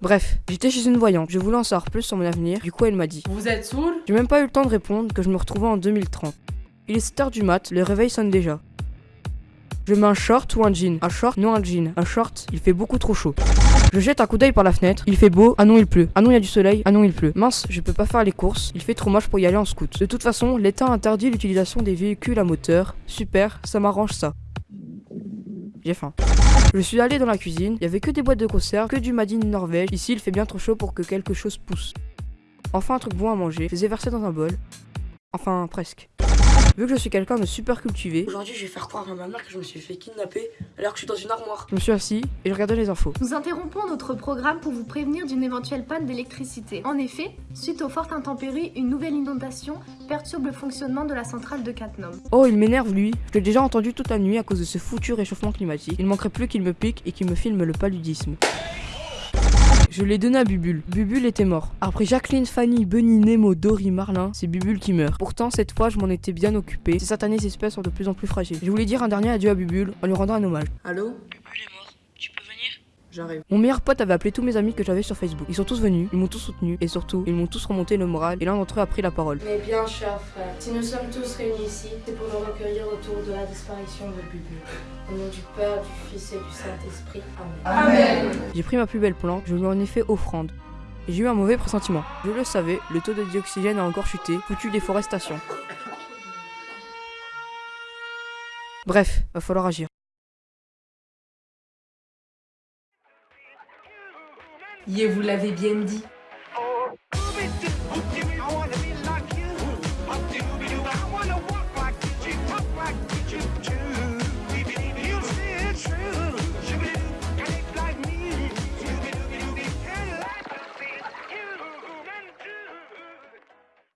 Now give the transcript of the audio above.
Bref, j'étais chez une voyante, je voulais en savoir plus sur mon avenir, du coup elle m'a dit Vous êtes saoul? J'ai même pas eu le temps de répondre que je me retrouvais en 2030. Il est 7h du mat, le réveil sonne déjà. Je mets un short ou un jean? Un short, non un jean. Un short, il fait beaucoup trop chaud. Je jette un coup d'œil par la fenêtre, il fait beau, ah non il pleut, ah non il y a du soleil, ah non il pleut. Mince, je peux pas faire les courses, il fait trop moche pour y aller en scout. De toute façon, l'État interdit l'utilisation des véhicules à moteur. Super, ça m'arrange ça. J'ai faim. Je suis allé dans la cuisine, il y avait que des boîtes de conserve, que du Madine Norvège. Ici, il fait bien trop chaud pour que quelque chose pousse. Enfin, un truc bon à manger, je les ai versés dans un bol. Enfin, presque. Vu que je suis quelqu'un de super cultivé, Aujourd'hui, je vais faire croire à ma mère que je me suis fait kidnapper alors que je suis dans une armoire. je me suis assis et je regardais les infos. Nous interrompons notre programme pour vous prévenir d'une éventuelle panne d'électricité. En effet, suite aux fortes intempéries, une nouvelle inondation perturbe le fonctionnement de la centrale de Cattenom. Oh, il m'énerve lui. Je l'ai déjà entendu toute la nuit à cause de ce foutu réchauffement climatique. Il manquerait plus qu'il me pique et qu'il me filme le paludisme. Je l'ai donné à Bubule. Bubule était mort. Après Jacqueline, Fanny, Bunny, Nemo, Dory, Marlin, c'est Bubule qui meurt. Pourtant, cette fois, je m'en étais bien occupé. Ces satanées espèces sont de plus en plus fragiles. Je voulais dire un dernier adieu à Bubule en lui rendant un hommage. Allô Bubule est mort. Tu peux venir J'arrive. Mon meilleur pote avait appelé tous mes amis que j'avais sur Facebook. Ils sont tous venus, ils m'ont tous soutenu et surtout, ils m'ont tous remonté le moral et l'un d'entre eux a pris la parole. Mais bien, cher frère, si nous sommes tous réunis ici, c'est pour nous recueillir autour de la disparition de Bubu. Au nom du Père, du Fils et du Saint-Esprit. Amen. J'ai pris ma plus belle plante, je lui en ai fait offrande. J'ai eu un mauvais pressentiment. Je le savais, le taux de dioxygène a encore chuté, foutu déforestation. Bref, va falloir agir. Yé vous l'avez bien dit,